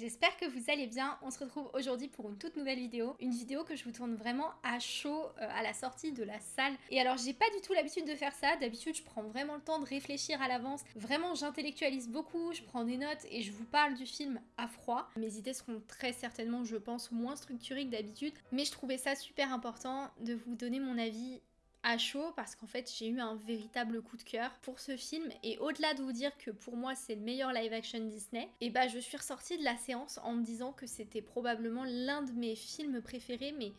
J'espère que vous allez bien, on se retrouve aujourd'hui pour une toute nouvelle vidéo, une vidéo que je vous tourne vraiment à chaud euh, à la sortie de la salle. Et alors j'ai pas du tout l'habitude de faire ça, d'habitude je prends vraiment le temps de réfléchir à l'avance, vraiment j'intellectualise beaucoup, je prends des notes et je vous parle du film à froid. Mes idées seront très certainement je pense moins structurées que d'habitude, mais je trouvais ça super important de vous donner mon avis à chaud parce qu'en fait j'ai eu un véritable coup de cœur pour ce film et au-delà de vous dire que pour moi c'est le meilleur live action Disney, et bah je suis ressortie de la séance en me disant que c'était probablement l'un de mes films préférés mais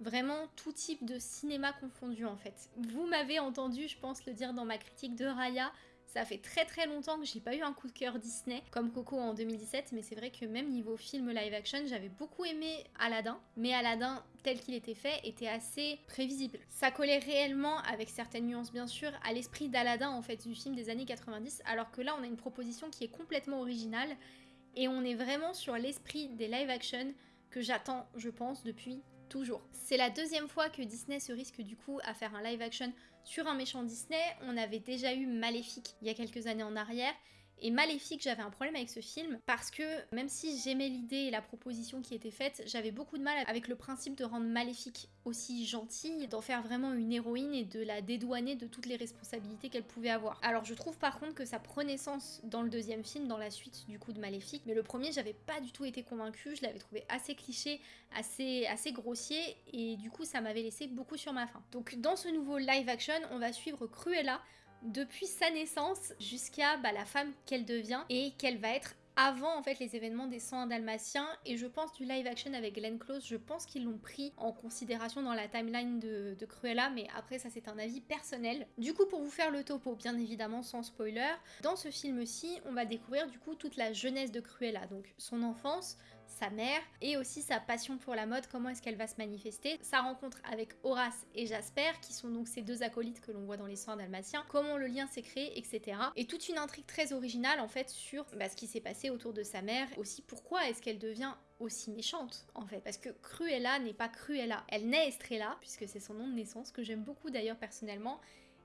vraiment tout type de cinéma confondu en fait. Vous m'avez entendu je pense le dire dans ma critique de Raya, ça fait très très longtemps que j'ai pas eu un coup de cœur Disney comme Coco en 2017, mais c'est vrai que même niveau film live action, j'avais beaucoup aimé Aladdin, mais Aladdin tel qu'il était fait était assez prévisible. Ça collait réellement, avec certaines nuances bien sûr, à l'esprit d'Aladdin en fait du film des années 90, alors que là on a une proposition qui est complètement originale et on est vraiment sur l'esprit des live action que j'attends, je pense, depuis toujours. C'est la deuxième fois que Disney se risque du coup à faire un live action sur un méchant Disney. On avait déjà eu Maléfique il y a quelques années en arrière et Maléfique, j'avais un problème avec ce film parce que même si j'aimais l'idée et la proposition qui était faite, j'avais beaucoup de mal avec le principe de rendre Maléfique aussi gentille, d'en faire vraiment une héroïne et de la dédouaner de toutes les responsabilités qu'elle pouvait avoir. Alors je trouve par contre que ça prenait sens dans le deuxième film, dans la suite du coup de Maléfique, mais le premier j'avais pas du tout été convaincue, je l'avais trouvé assez cliché, assez, assez grossier et du coup ça m'avait laissé beaucoup sur ma faim. Donc dans ce nouveau live action, on va suivre Cruella depuis sa naissance jusqu'à bah, la femme qu'elle devient et qu'elle va être avant en fait les événements des 101 dalmatiens et je pense du live action avec Glenn Close, je pense qu'ils l'ont pris en considération dans la timeline de, de Cruella mais après ça c'est un avis personnel. Du coup pour vous faire le topo, bien évidemment sans spoiler, dans ce film-ci on va découvrir du coup toute la jeunesse de Cruella, donc son enfance, sa mère et aussi sa passion pour la mode, comment est-ce qu'elle va se manifester, sa rencontre avec Horace et Jasper qui sont donc ces deux acolytes que l'on voit dans les 101 dalmatiens, comment le lien s'est créé, etc. Et toute une intrigue très originale en fait sur bah, ce qui s'est passé autour de sa mère, aussi pourquoi est-ce qu'elle devient aussi méchante en fait. Parce que Cruella n'est pas Cruella. Elle naît Estrella puisque c'est son nom de naissance que j'aime beaucoup d'ailleurs personnellement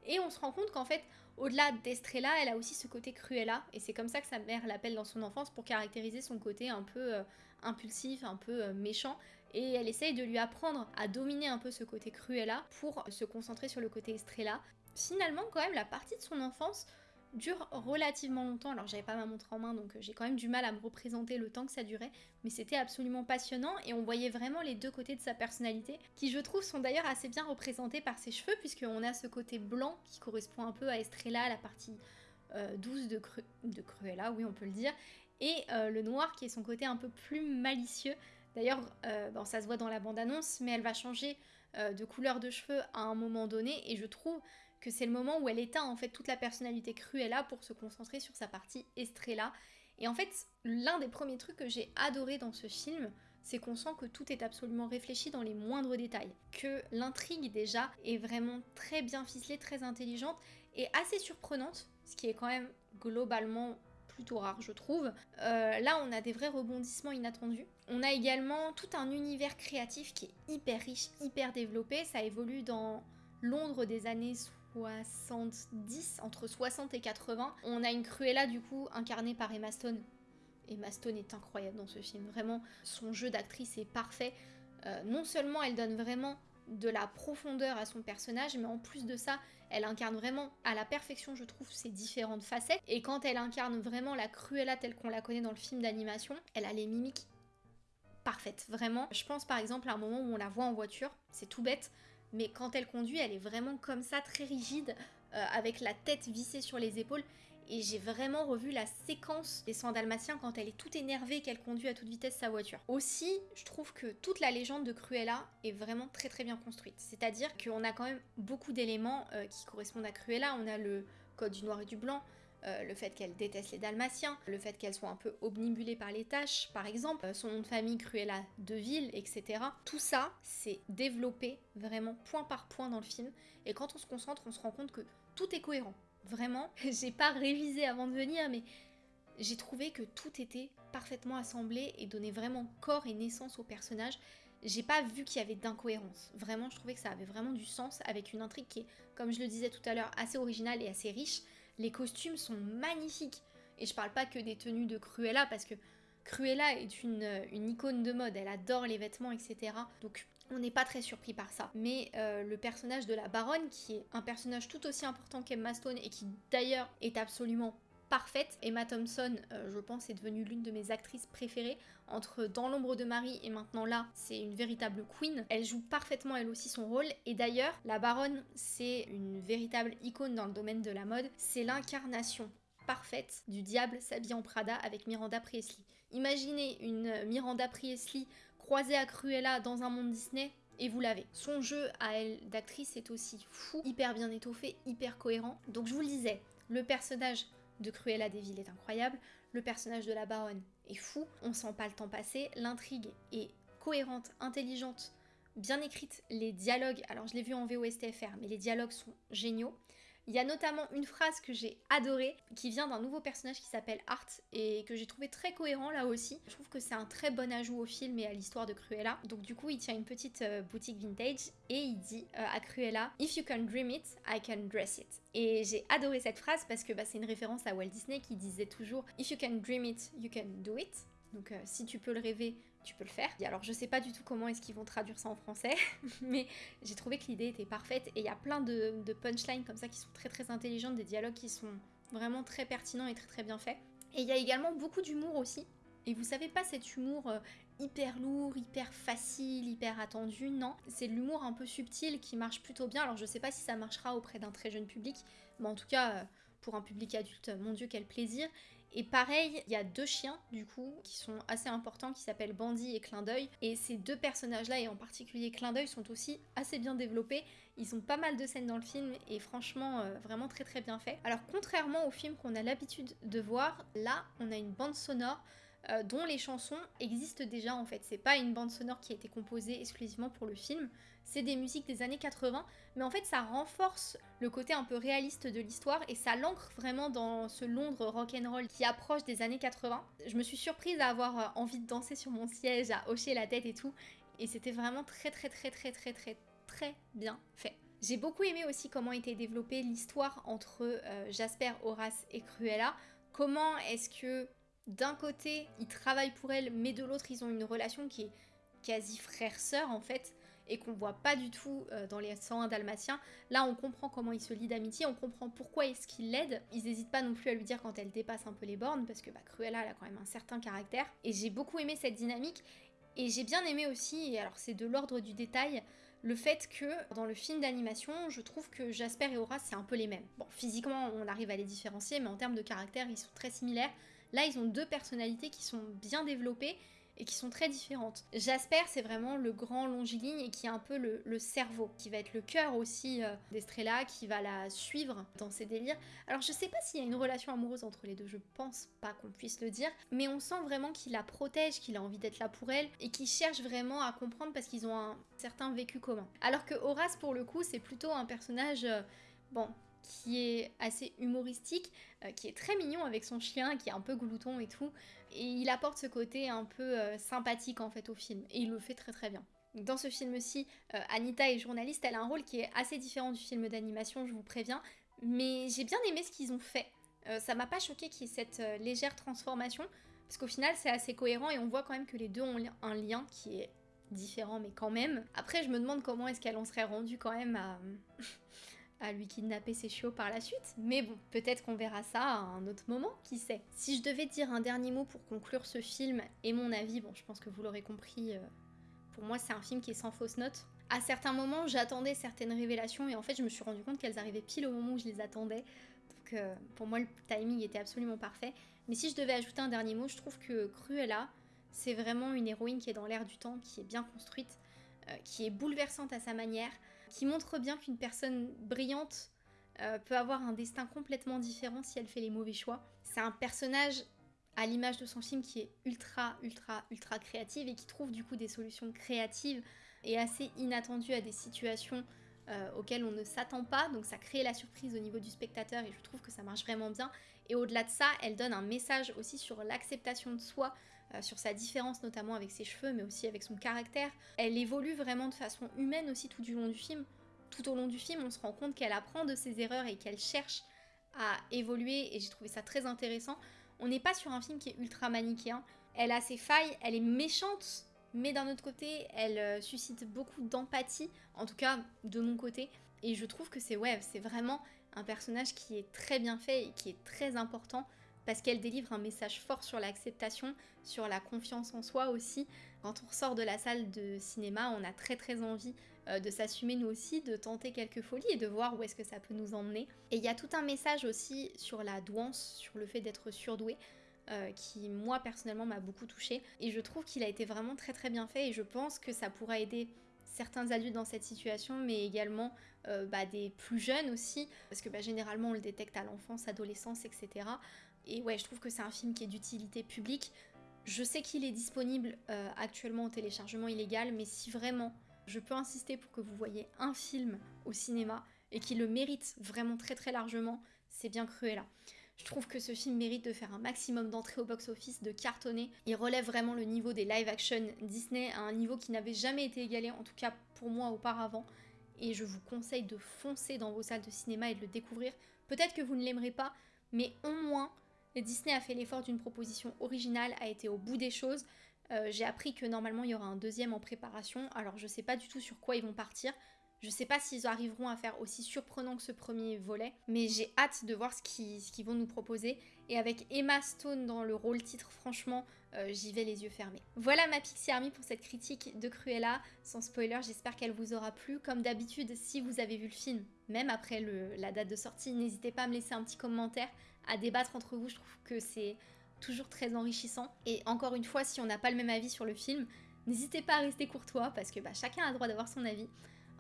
et on se rend compte qu'en fait, au-delà d'Estrella, elle a aussi ce côté Cruella, et c'est comme ça que sa mère l'appelle dans son enfance pour caractériser son côté un peu euh, impulsif, un peu euh, méchant, et elle essaye de lui apprendre à dominer un peu ce côté Cruella pour se concentrer sur le côté Estrella. Finalement, quand même, la partie de son enfance dure relativement longtemps. Alors j'avais pas ma montre en main donc euh, j'ai quand même du mal à me représenter le temps que ça durait, mais c'était absolument passionnant et on voyait vraiment les deux côtés de sa personnalité qui je trouve sont d'ailleurs assez bien représentés par ses cheveux puisqu'on a ce côté blanc qui correspond un peu à Estrella, la partie euh, douce de, Cruella, oui on peut le dire, et euh, le noir qui est son côté un peu plus malicieux. D'ailleurs, bon, ça se voit dans la bande-annonce, mais elle va changer de couleur de cheveux à un moment donné et je trouve que c'est le moment où elle éteint en fait toute la personnalité Cruella pour se concentrer sur sa partie Estrella. Et en fait, l'un des premiers trucs que j'ai adoré dans ce film, c'est qu'on sent que tout est absolument réfléchi dans les moindres détails. Que l'intrigue déjà est vraiment très bien ficelée, très intelligente et assez surprenante, ce qui est quand même globalement plutôt rare je trouve. Euh, là on a des vrais rebondissements inattendus. On a également tout un univers créatif qui est hyper riche, hyper développé. Ça évolue dans Londres des années 70, entre 60 et 80. On a une Cruella du coup incarnée par Emma Stone. Emma Stone est incroyable dans ce film, vraiment son jeu d'actrice est parfait. Euh, non seulement elle donne vraiment de la profondeur à son personnage, mais en plus de ça, elle incarne vraiment à la perfection, je trouve, ses différentes facettes. Et quand elle incarne vraiment la Cruella telle qu'on la connaît dans le film d'animation, elle a les mimiques parfaites, vraiment. Je pense par exemple à un moment où on la voit en voiture, c'est tout bête, mais quand elle conduit, elle est vraiment comme ça, très rigide, euh, avec la tête vissée sur les épaules. Et j'ai vraiment revu la séquence des soins dalmatiens quand elle est toute énervée qu'elle conduit à toute vitesse sa voiture. Aussi, je trouve que toute la légende de Cruella est vraiment très très bien construite. C'est-à-dire qu'on a quand même beaucoup d'éléments euh, qui correspondent à Cruella. On a le code du noir et du blanc, euh, le fait qu'elle déteste les Dalmatiens, le fait qu'elle soit un peu omnibulée par les tâches, par exemple, euh, son nom de famille Cruella Deville, etc. Tout ça, c'est développé vraiment point par point dans le film, et quand on se concentre, on se rend compte que tout est cohérent. Vraiment, j'ai pas révisé avant de venir, mais j'ai trouvé que tout était parfaitement assemblé et donnait vraiment corps et naissance au personnage. J'ai pas vu qu'il y avait d'incohérence. Vraiment, je trouvais que ça avait vraiment du sens avec une intrigue qui est, comme je le disais tout à l'heure, assez originale et assez riche. Les costumes sont magnifiques. Et je parle pas que des tenues de Cruella parce que Cruella est une, une icône de mode, elle adore les vêtements, etc. Donc on n'est pas très surpris par ça. Mais euh, le personnage de la baronne, qui est un personnage tout aussi important qu'Emma Stone et qui d'ailleurs est absolument parfaite. Emma Thompson, euh, je pense, est devenue l'une de mes actrices préférées. Entre Dans l'ombre de Marie et maintenant là, c'est une véritable queen. Elle joue parfaitement elle aussi son rôle. Et d'ailleurs, la baronne, c'est une véritable icône dans le domaine de la mode. C'est l'incarnation parfaite du diable s'habille en Prada avec Miranda Priestley. Imaginez une Miranda Priestley croisée à Cruella dans un monde Disney, et vous l'avez. Son jeu à elle d'actrice est aussi fou, hyper bien étoffé, hyper cohérent. Donc je vous le disais, le personnage de Cruella Deville est incroyable, le personnage de la baronne est fou, on sent pas le temps passer, l'intrigue est cohérente, intelligente, bien écrite, les dialogues, alors je l'ai vu en VOSTFR, mais les dialogues sont géniaux. Il y a notamment une phrase que j'ai adorée qui vient d'un nouveau personnage qui s'appelle Art et que j'ai trouvé très cohérent là aussi. Je trouve que c'est un très bon ajout au film et à l'histoire de Cruella. Donc du coup, il tient une petite euh, boutique vintage et il dit euh, à Cruella If you can dream it, I can dress it. Et j'ai adoré cette phrase parce que bah, c'est une référence à Walt Disney qui disait toujours If you can dream it, you can do it. Donc euh, si tu peux le rêver, tu peux le faire. Alors je sais pas du tout comment est-ce qu'ils vont traduire ça en français, mais j'ai trouvé que l'idée était parfaite et il y a plein de, punchlines comme ça qui sont très très intelligentes, des dialogues qui sont vraiment très pertinents et très très bien faits. Et il y a également beaucoup d'humour aussi. Et vous savez pas cet humour euh, hyper lourd, hyper facile, hyper attendu, non. C'est l'humour un peu subtil qui marche plutôt bien. Alors je sais pas si ça marchera auprès d'un très jeune public, mais en tout cas euh, pour un public adulte, mon dieu quel plaisir. Et pareil, il y a deux chiens du coup qui sont assez importants qui s'appellent Bandit et Clin d'œil. Et ces deux personnages-là, et en particulier Clin d'œil, sont aussi assez bien développés. Ils ont pas mal de scènes dans le film et franchement euh, vraiment très très bien fait. Alors contrairement au film qu'on a l'habitude de voir, là on a une bande sonore euh, dont les chansons existent déjà en fait. C'est pas une bande sonore qui a été composée exclusivement pour le film, c'est des musiques des années 80, mais en fait ça renforce le côté un peu réaliste de l'histoire et ça l'ancre vraiment dans ce Londres rock'n'roll qui approche des années 80. Je me suis surprise à avoir euh, envie de danser sur mon siège, à hocher la tête et tout, et c'était vraiment très très très très très très très bien fait. J'ai beaucoup aimé aussi comment était développée l'histoire entre euh, Jasper, Horace et Cruella. Comment est-ce que d'un côté ils travaillent pour elle, mais de l'autre ils ont une relation qui est quasi frère-sœur en fait et qu'on voit pas du tout euh, dans les 101 dalmatiens. Là, on comprend comment il se lie d'amitié, on comprend pourquoi est-ce qu'il l'aide. Ils n'hésitent pas non plus à lui dire quand elle dépasse un peu les bornes, parce que bah, Cruella, elle a quand même un certain caractère. Et j'ai beaucoup aimé cette dynamique. Et j'ai bien aimé aussi, et alors c'est de l'ordre du détail, le fait que dans le film d'animation, je trouve que Jasper et Horace, c'est un peu les mêmes. Bon, physiquement, on arrive à les différencier, mais en termes de caractère, ils sont très similaires. Là, ils ont deux personnalités qui sont bien développées et qui sont très différentes. Jasper, c'est vraiment le grand longiligne et qui est un peu le, cerveau, qui va être le cœur aussi euh, d'Estrella, qui va la suivre dans ses délires. Alors je sais pas s'il y a une relation amoureuse entre les deux, je pense pas qu'on puisse le dire, mais on sent vraiment qu'il la protège, qu'il a envie d'être là pour elle et qu'il cherche vraiment à comprendre parce qu'ils ont un certain vécu commun. Alors que Horace, pour le coup, c'est plutôt un personnage... Euh, bon, qui est assez humoristique, euh, qui est très mignon avec son chien, qui est un peu glouton et tout. Et il apporte ce côté un peu euh, sympathique en fait au film. Et il le fait très très bien. Dans ce film-ci, euh, Anita est journaliste, elle a un rôle qui est assez différent du film d'animation, je vous préviens. Mais j'ai bien aimé ce qu'ils ont fait. ça m'a pas choqué qu'il y ait cette légère transformation, parce qu'au final c'est assez cohérent et on voit quand même que les deux ont un lien qui est différent, mais quand même. Après, je me demande comment est-ce qu'elle en serait rendue quand même à, à lui kidnapper ses chiots par la suite. Mais bon, peut-être qu'on verra ça à un autre moment, qui sait. Si je devais dire un dernier mot pour conclure ce film et mon avis, bon, je pense que vous l'aurez compris, euh, pour moi c'est un film qui est sans fausse note. À certains moments, j'attendais certaines révélations et en fait, je me suis rendu compte qu'elles arrivaient pile au moment où je les attendais. Donc euh, pour moi, le timing était absolument parfait. Mais si je devais ajouter un dernier mot, je trouve que Cruella, c'est vraiment une héroïne qui est dans l'air du temps, qui est bien construite, euh, qui est bouleversante à sa manière, qui montre bien qu'une personne brillante euh, peut avoir un destin complètement différent si elle fait les mauvais choix. C'est un personnage à l'image de son film qui est ultra, ultra, ultra créative et qui trouve du coup des solutions créatives et assez inattendues à des situations euh, auxquelles on ne s'attend pas. Donc ça crée la surprise au niveau du spectateur et je trouve que ça marche vraiment bien. Et au-delà de ça, elle donne un message aussi sur l'acceptation de soi, sur sa différence notamment avec ses cheveux, mais aussi avec son caractère. Elle évolue vraiment de façon humaine aussi tout du long du film. Tout au long du film, on se rend compte qu'elle apprend de ses erreurs et qu'elle cherche à évoluer, et j'ai trouvé ça très intéressant. On n'est pas sur un film qui est ultra manichéen. Elle a ses failles, elle est méchante, mais d'un autre côté, elle euh, suscite beaucoup d'empathie, en tout cas de mon côté. Et je trouve que c'est ouais, c'est vraiment un personnage qui est très bien fait et qui est très important parce qu'elle délivre un message fort sur l'acceptation, sur la confiance en soi aussi. Quand on ressort de la salle de cinéma, on a très très envie euh, de s'assumer nous aussi, de tenter quelques folies et de voir où est-ce que ça peut nous emmener. Et il y a tout un message aussi sur la douance, sur le fait d'être surdoué. Euh, qui moi personnellement m'a beaucoup touché et je trouve qu'il a été vraiment très très bien fait et je pense que ça pourra aider certains adultes dans cette situation mais également euh, bah, des plus jeunes aussi parce que bah, généralement on le détecte à l'enfance, adolescence etc et ouais, je trouve que c'est un film qui est d'utilité publique. Je sais qu'il est disponible euh, actuellement au téléchargement illégal, mais si vraiment je peux insister pour que vous voyez un film au cinéma et qui le mérite vraiment très très largement, c'est bien Cruella. Je trouve que ce film mérite de faire un maximum d'entrées au box-office, de cartonner. Il relève vraiment le niveau des live-action Disney à un niveau qui n'avait jamais été égalé, en tout cas pour moi auparavant. Et je vous conseille de foncer dans vos salles de cinéma et de le découvrir. Peut-être que vous ne l'aimerez pas, mais au moins Disney a fait l'effort d'une proposition originale, a été au bout des choses. Euh, j'ai appris que normalement il y aura un deuxième en préparation, alors je sais pas du tout sur quoi ils vont partir. Je sais pas s'ils arriveront à faire aussi surprenant que ce premier volet, mais j'ai hâte de voir ce qu'ils vont nous proposer. Et avec Emma Stone dans le rôle titre, franchement, euh, j'y vais les yeux fermés. Voilà ma Pixie Army pour cette critique de Cruella. Sans spoiler, j'espère qu'elle vous aura plu. Comme d'habitude, si vous avez vu le film, même après la date de sortie, n'hésitez pas à me laisser un petit commentaire à débattre entre vous. Je trouve que c'est toujours très enrichissant. Et encore une fois, si on n'a pas le même avis sur le film, n'hésitez pas à rester courtois parce que bah, chacun a le droit d'avoir son avis.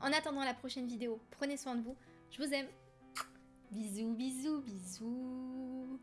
En attendant la prochaine vidéo, prenez soin de vous. Je vous aime. Bisous, bisous, bisous.